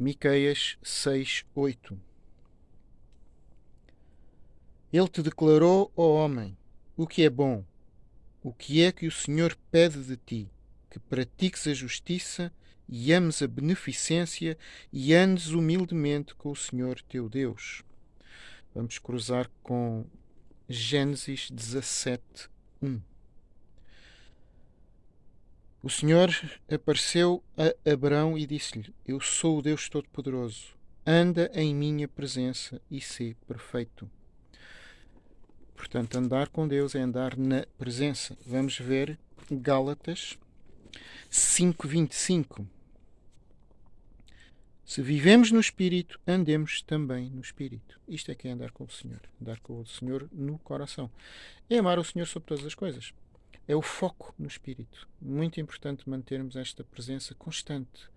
Miqueias 6, 8 Ele te declarou, ó homem, o que é bom, o que é que o Senhor pede de ti, que pratiques a justiça e ames a beneficência e andes humildemente com o Senhor teu Deus. Vamos cruzar com Gênesis 17, 1. O Senhor apareceu a Abraão e disse-lhe: Eu sou o Deus Todo-Poderoso. Anda em minha presença e sê perfeito. Portanto, andar com Deus é andar na presença. Vamos ver Gálatas 5:25. Se vivemos no Espírito, andemos também no Espírito. Isto é que é andar com o Senhor. Andar com o Senhor no coração. É amar o Senhor sobre todas as coisas é o foco no espírito. Muito importante mantermos esta presença constante